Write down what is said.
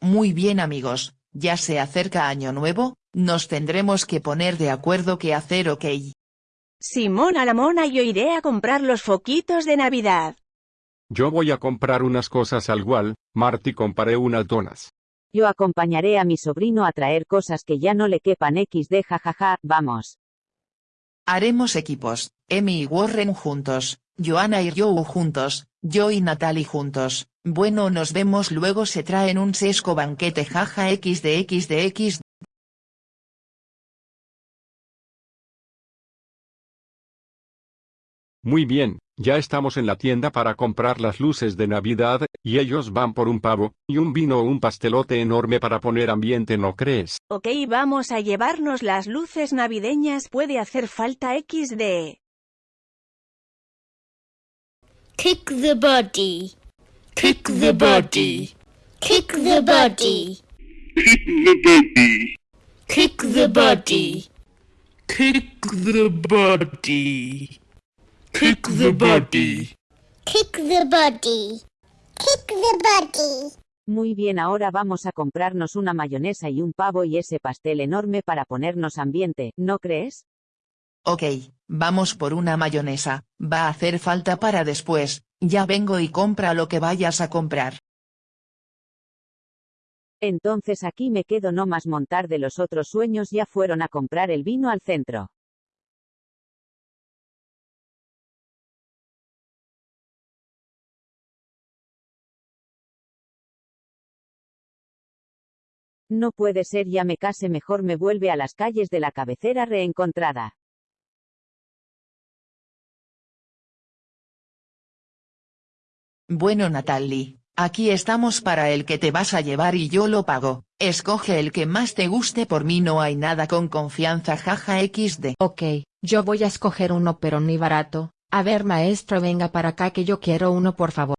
Muy bien amigos, ya se acerca año nuevo, nos tendremos que poner de acuerdo qué hacer ok. Simón a la mona yo iré a comprar los foquitos de Navidad. Yo voy a comprar unas cosas al Wal, Marty compré unas donas. Yo acompañaré a mi sobrino a traer cosas que ya no le quepan xd jajaja, vamos. Haremos equipos, Emi y Warren juntos, Joanna y Joe juntos, yo y Natalie juntos, bueno nos vemos luego se traen un sesco banquete jaja xd Muy bien, ya estamos en la tienda para comprar las luces de Navidad, y ellos van por un pavo, y un vino o un pastelote enorme para poner ambiente ¿no crees? Ok vamos a llevarnos las luces navideñas puede hacer falta XD. Kick the body. Kick the body. Kick the body. Kick the body. Kick the body. Kick the body. Kick the body. Kick the body. Muy bien ahora vamos a comprarnos una mayonesa y un pavo y ese pastel enorme para ponernos ambiente, ¿no crees? Ok, vamos por una mayonesa, va a hacer falta para después, ya vengo y compra lo que vayas a comprar. Entonces aquí me quedo no más montar de los otros sueños ya fueron a comprar el vino al centro. No puede ser ya me case mejor me vuelve a las calles de la cabecera reencontrada. Bueno Natalie, aquí estamos para el que te vas a llevar y yo lo pago, escoge el que más te guste por mí no hay nada con confianza jaja xd. Ok, yo voy a escoger uno pero ni barato. A ver maestro venga para acá que yo quiero uno por favor.